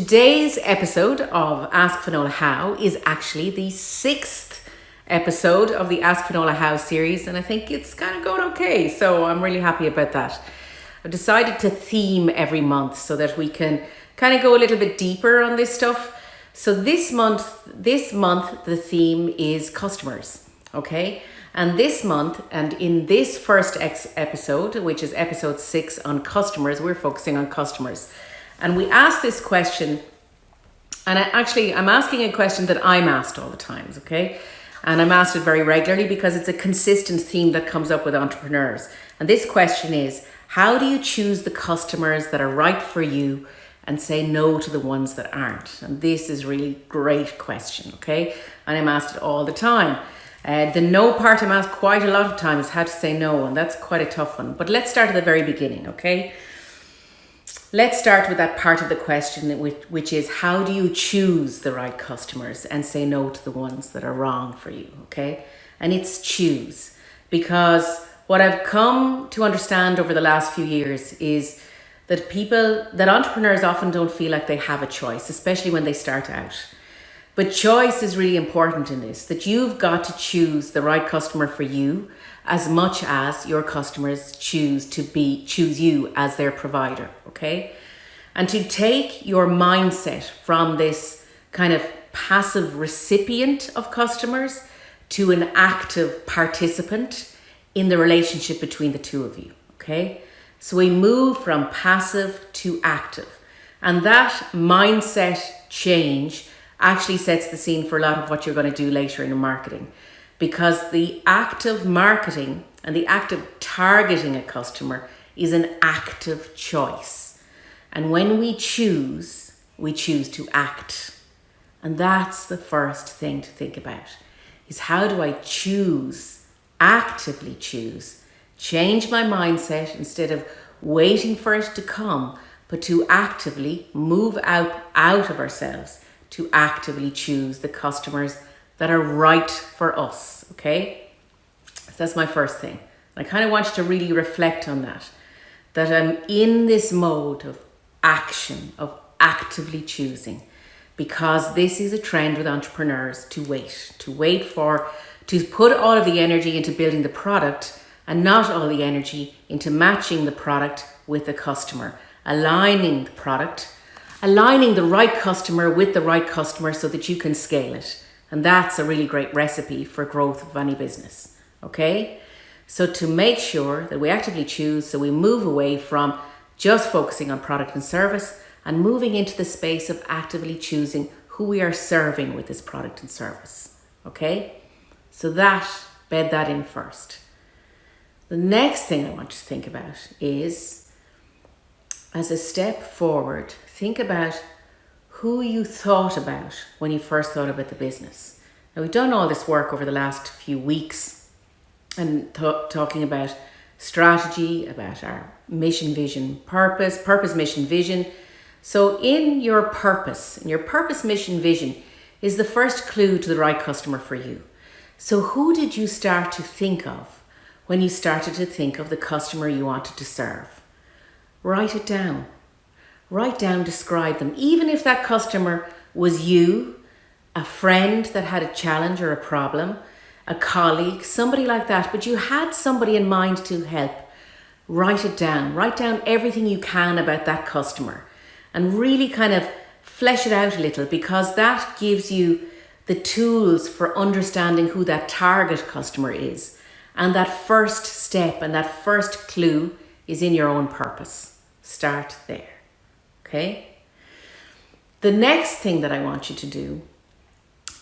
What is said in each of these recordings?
Today's episode of Ask Finola How is actually the sixth episode of the Ask Finola How series, and I think it's kind of going okay. So I'm really happy about that. I've decided to theme every month so that we can kind of go a little bit deeper on this stuff. So this month, this month the theme is customers. Okay, and this month, and in this first episode, which is episode six on customers, we're focusing on customers. And we ask this question, and I actually, I'm asking a question that I'm asked all the times, okay? And I'm asked it very regularly because it's a consistent theme that comes up with entrepreneurs. And this question is, how do you choose the customers that are right for you and say no to the ones that aren't? And this is really great question, okay? And I'm asked it all the time. Uh, the no part I'm asked quite a lot of times how to say no, and that's quite a tough one. But let's start at the very beginning, okay? Let's start with that part of the question, which, which is how do you choose the right customers and say no to the ones that are wrong for you, okay? And it's choose. Because what I've come to understand over the last few years is that people, that entrepreneurs often don't feel like they have a choice, especially when they start out. But choice is really important in this, that you've got to choose the right customer for you as much as your customers choose to be choose you as their provider okay? And to take your mindset from this kind of passive recipient of customers to an active participant in the relationship between the two of you okay? So we move from passive to active. And that mindset change actually sets the scene for a lot of what you're going to do later in the marketing because the act of marketing and the act of targeting a customer is an active choice. And when we choose, we choose to act. And that's the first thing to think about is how do I choose, actively choose, change my mindset instead of waiting for it to come, but to actively move out, out of ourselves, to actively choose the customers that are right for us, okay? So that's my first thing. I kind of want you to really reflect on that, that I'm in this mode of action, of actively choosing, because this is a trend with entrepreneurs to wait, to wait for, to put all of the energy into building the product and not all the energy into matching the product with the customer, aligning the product, aligning the right customer with the right customer so that you can scale it. And that's a really great recipe for growth of any business. Okay. So to make sure that we actively choose, so we move away from just focusing on product and service and moving into the space of actively choosing who we are serving with this product and service. Okay. So that, bed that in first. The next thing I want you to think about is as a step forward, think about who you thought about when you first thought about the business. Now, we've done all this work over the last few weeks and talking about strategy, about our mission, vision, purpose, purpose, mission, vision. So, in your purpose, in your purpose, mission, vision, is the first clue to the right customer for you. So, who did you start to think of when you started to think of the customer you wanted to serve? Write it down write down, describe them. Even if that customer was you, a friend that had a challenge or a problem, a colleague, somebody like that, but you had somebody in mind to help, write it down. Write down everything you can about that customer and really kind of flesh it out a little because that gives you the tools for understanding who that target customer is. And that first step and that first clue is in your own purpose. Start there. Okay? The next thing that I want you to do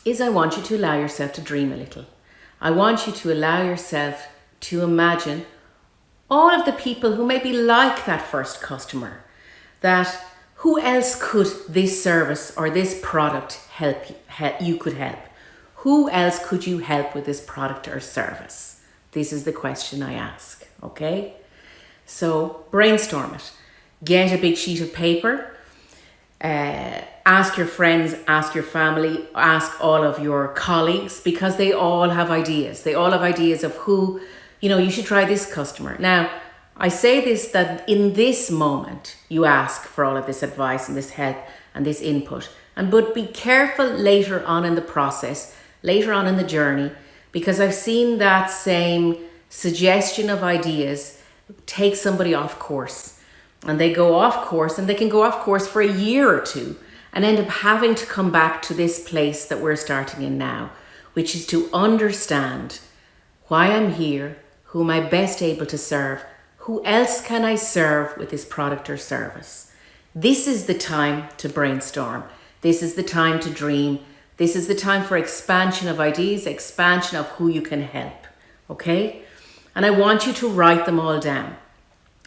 is I want you to allow yourself to dream a little. I want you to allow yourself to imagine all of the people who may be like that first customer, that who else could this service or this product help you, help, you could help? Who else could you help with this product or service? This is the question I ask, okay? So brainstorm it get a big sheet of paper, uh, ask your friends, ask your family, ask all of your colleagues because they all have ideas. They all have ideas of who, you know, you should try this customer. Now, I say this that in this moment you ask for all of this advice and this help and this input. And but be careful later on in the process, later on in the journey, because I've seen that same suggestion of ideas take somebody off course. And they go off course and they can go off course for a year or two and end up having to come back to this place that we're starting in now, which is to understand why I'm here, who am I best able to serve, who else can I serve with this product or service. This is the time to brainstorm. This is the time to dream. This is the time for expansion of ideas, expansion of who you can help. Okay? And I want you to write them all down.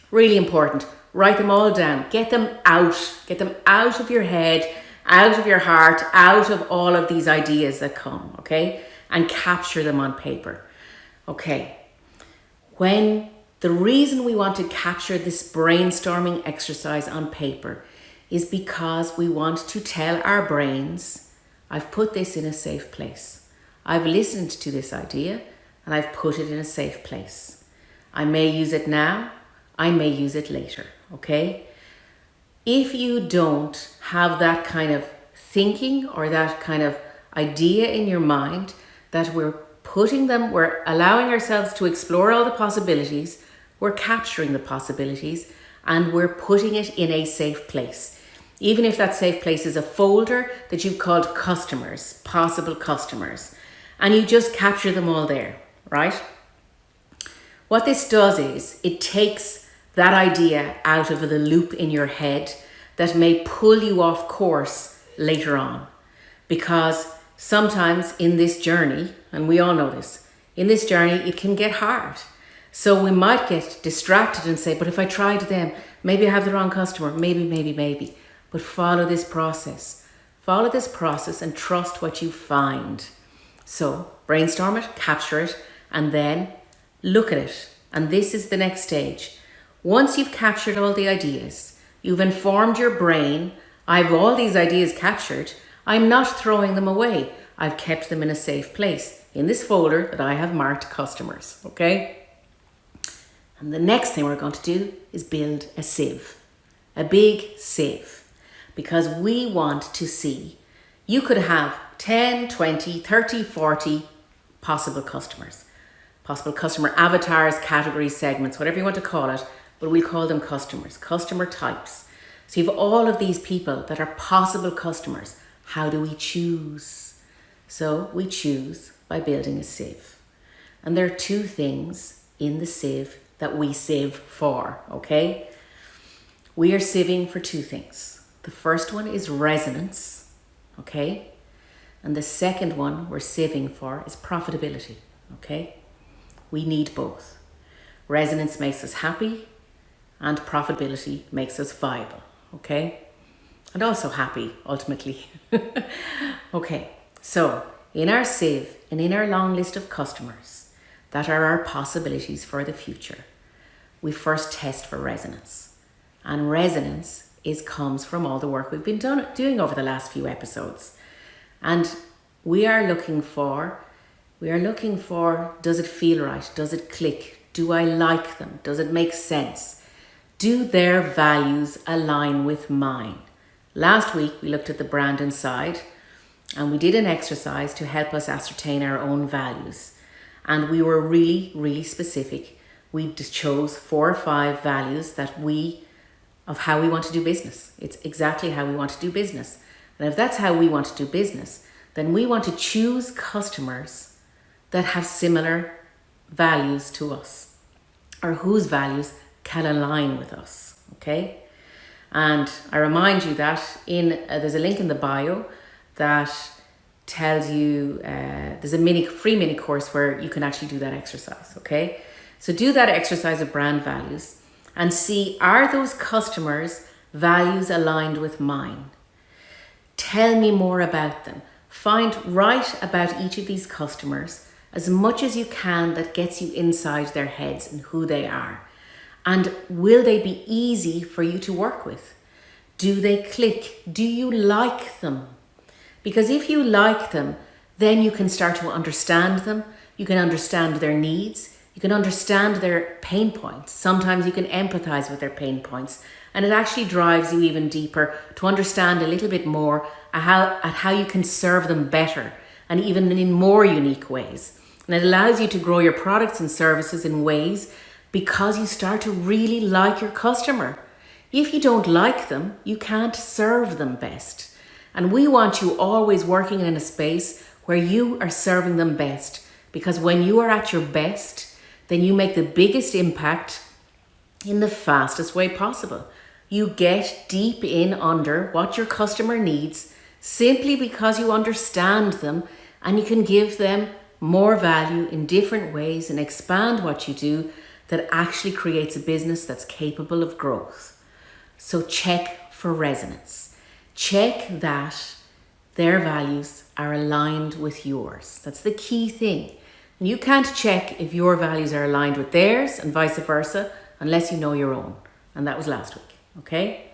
Really important. Write them all down. Get them out. Get them out of your head, out of your heart, out of all of these ideas that come. Okay? And capture them on paper. Okay. When the reason we want to capture this brainstorming exercise on paper is because we want to tell our brains, I've put this in a safe place. I've listened to this idea and I've put it in a safe place. I may use it now, I may use it later, okay? If you don't have that kind of thinking or that kind of idea in your mind that we're putting them, we're allowing ourselves to explore all the possibilities, we're capturing the possibilities, and we're putting it in a safe place even if that safe place is a folder that you've called customers, possible customers, and you just capture them all there, right? What this does is it takes that idea out of the loop in your head that may pull you off course later on. Because sometimes in this journey, and we all know this, in this journey, it can get hard. So we might get distracted and say, but if I tried them, maybe I have the wrong customer, maybe, maybe, maybe but follow this process. Follow this process and trust what you find. So brainstorm it, capture it, and then look at it. And this is the next stage. Once you've captured all the ideas, you've informed your brain, I've all these ideas captured, I'm not throwing them away. I've kept them in a safe place in this folder that I have marked customers, okay? And the next thing we're going to do is build a sieve, a big sieve because we want to see. You could have 10, 20, 30, 40 possible customers, possible customer avatars, categories, segments, whatever you want to call it, but we call them customers, customer types. So you have all of these people that are possible customers. How do we choose? So we choose by building a sieve. And there are two things in the sieve that we sieve for, okay? We are sieving for two things. The first one is resonance, okay? And the second one we're saving for is profitability, okay? We need both. Resonance makes us happy and profitability makes us viable, okay? And also happy, ultimately. okay, so in our sieve and in our long list of customers that are our possibilities for the future, we first test for resonance. And resonance is comes from all the work we've been done, doing over the last few episodes. And we are looking for, we are looking for, does it feel right? Does it click? Do I like them? Does it make sense? Do their values align with mine? Last week we looked at the brand inside and we did an exercise to help us ascertain our own values. And we were really, really specific. We chose four or five values that we of how we want to do business. It's exactly how we want to do business. And if that's how we want to do business, then we want to choose customers that have similar values to us or whose values can align with us. Okay. And I remind you that in uh, there's a link in the bio that tells you uh, there's a mini free mini course where you can actually do that exercise. Okay. So do that exercise of brand values and see are those customers' values aligned with mine? Tell me more about them. Find write about each of these customers as much as you can that gets you inside their heads and who they are. And will they be easy for you to work with? Do they click? Do you like them? Because if you like them, then you can start to understand them. You can understand their needs. You can understand their pain points. Sometimes you can empathize with their pain points. And it actually drives you even deeper to understand a little bit more at how, at how you can serve them better and even in more unique ways. And it allows you to grow your products and services in ways because you start to really like your customer. If you don't like them, you can't serve them best. And we want you always working in a space where you are serving them best because when you are at your best, then you make the biggest impact in the fastest way possible. You get deep in under what your customer needs simply because you understand them and you can give them more value in different ways and expand what you do that actually creates a business that's capable of growth. So check for resonance. Check that their values are aligned with yours. That's the key thing. And you can't check if your values are aligned with theirs and vice versa unless you know your own. And that was last week, okay?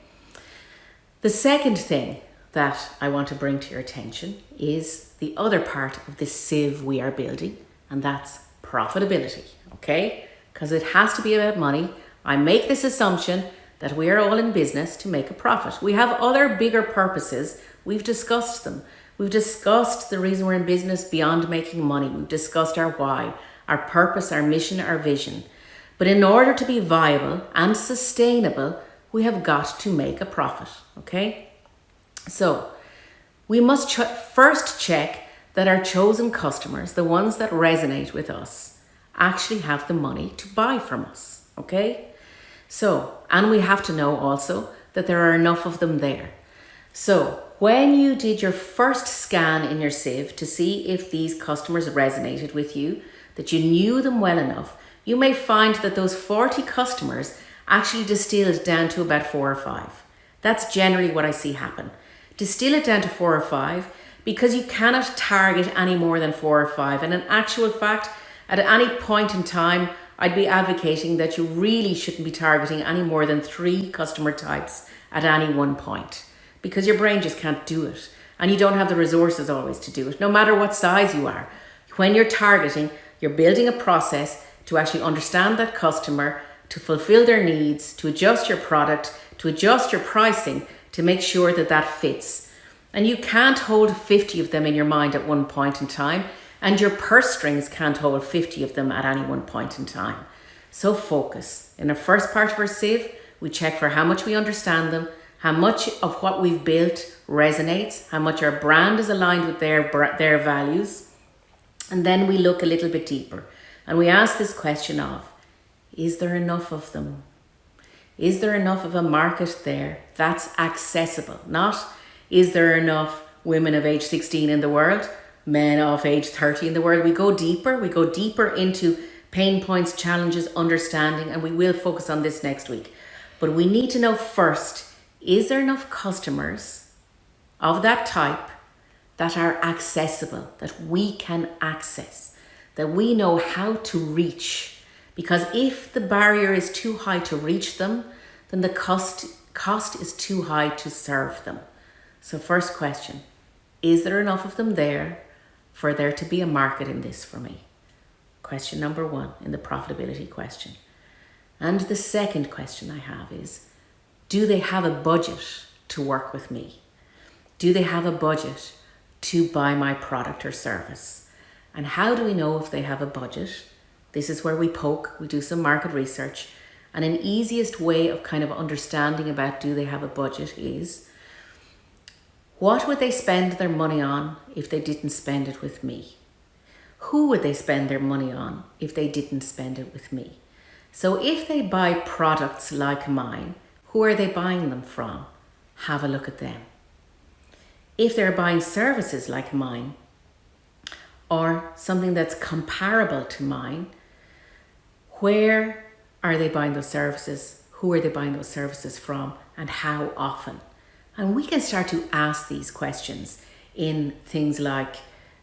The second thing that I want to bring to your attention is the other part of this sieve we are building, and that's profitability, okay? Because it has to be about money. I make this assumption that we are all in business to make a profit. We have other bigger purposes. We've discussed them. We've discussed the reason we're in business beyond making money. We've discussed our why, our purpose, our mission, our vision. But in order to be viable and sustainable, we have got to make a profit, okay? So we must ch first check that our chosen customers, the ones that resonate with us, actually have the money to buy from us, okay? So, and we have to know also that there are enough of them there. So when you did your first scan in your sieve to see if these customers resonated with you, that you knew them well enough, you may find that those 40 customers actually distilled down to about four or five. That's generally what I see happen. Distill it down to four or five because you cannot target any more than four or five. And in actual fact, at any point in time, I'd be advocating that you really shouldn't be targeting any more than three customer types at any one point because your brain just can't do it and you don't have the resources always to do it, no matter what size you are. When you're targeting, you're building a process to actually understand that customer, to fulfill their needs, to adjust your product, to adjust your pricing to make sure that that fits. And you can't hold 50 of them in your mind at one point in time, and your purse strings can't hold 50 of them at any one point in time. So focus. In the first part of our sieve, we check for how much we understand them, how much of what we've built resonates, how much our brand is aligned with their, their values. And then we look a little bit deeper and we ask this question of, is there enough of them? Is there enough of a market there that's accessible? Not, is there enough women of age 16 in the world, men of age 30 in the world? We go deeper, we go deeper into pain points, challenges, understanding, and we will focus on this next week. But we need to know first is there enough customers of that type that are accessible, that we can access, that we know how to reach? Because if the barrier is too high to reach them, then the cost, cost is too high to serve them. So first question, is there enough of them there for there to be a market in this for me? Question number one in the profitability question. And the second question I have is, do they have a budget to work with me? Do they have a budget to buy my product or service? And how do we know if they have a budget? This is where we poke, we do some market research. And an easiest way of kind of understanding about do they have a budget is what would they spend their money on if they didn't spend it with me? Who would they spend their money on if they didn't spend it with me? So if they buy products like mine, who are they buying them from? Have a look at them. If they're buying services like mine or something that's comparable to mine, where are they buying those services? Who are they buying those services from and how often? And we can start to ask these questions in things like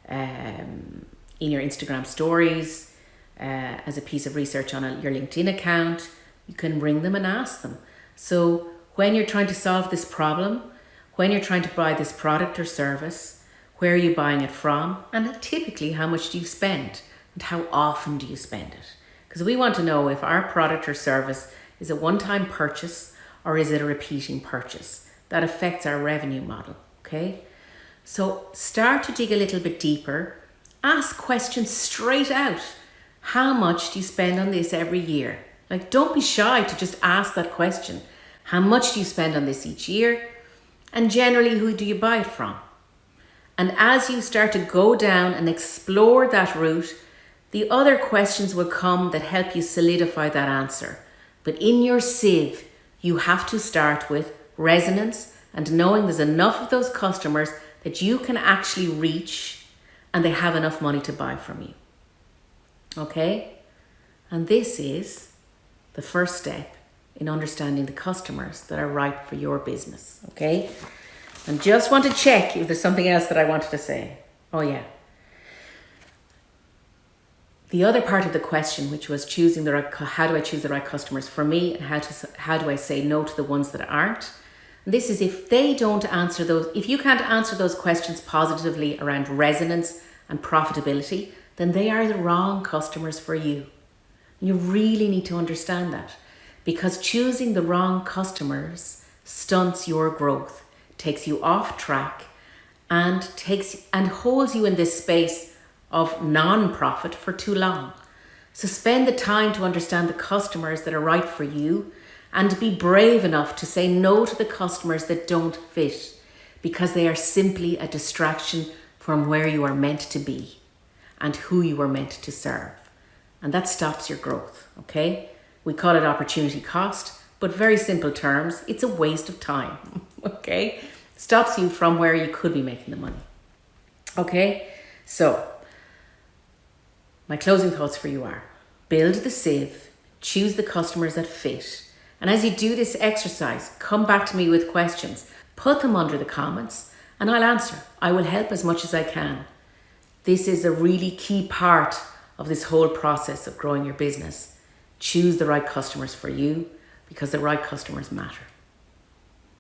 um, in your Instagram stories, uh, as a piece of research on a, your LinkedIn account. You can ring them and ask them. So when you're trying to solve this problem, when you're trying to buy this product or service, where are you buying it from? And typically, how much do you spend? And how often do you spend it? because we want to know if our product or service is a one time purchase or is it a repeating purchase. That affects our revenue model, okay? So start to dig a little bit deeper. Ask questions straight out. How much do you spend on this every year? Like, don't be shy to just ask that question. How much do you spend on this each year? And generally, who do you buy it from? And as you start to go down and explore that route, the other questions will come that help you solidify that answer. But in your sieve, you have to start with resonance and knowing there's enough of those customers that you can actually reach and they have enough money to buy from you. Okay? And this is the first step in understanding the customers that are right for your business. Okay? And just want to check if there's something else that I wanted to say. Oh, yeah. The other part of the question, which was choosing the right, how do I choose the right customers for me, and how to how do I say no to the ones that aren't? This is if they don't answer those, if you can't answer those questions positively around resonance and profitability, then they are the wrong customers for you. You really need to understand that because choosing the wrong customers stunts your growth, takes you off track, and takes and holds you in this space of non-profit for too long. So spend the time to understand the customers that are right for you and be brave enough to say no to the customers that don't fit because they are simply a distraction from where you are meant to be and who you are meant to serve. And that stops your growth, okay? We call it opportunity cost, but very simple terms, it's a waste of time, okay? Stops you from where you could be making the money. Okay? So, my closing thoughts for you are build the sieve, choose the customers that fit. And as you do this exercise, come back to me with questions. Put them under the comments and I'll answer. I will help as much as I can. This is a really key part of this whole process of growing your business. Choose the right customers for you because the right customers matter.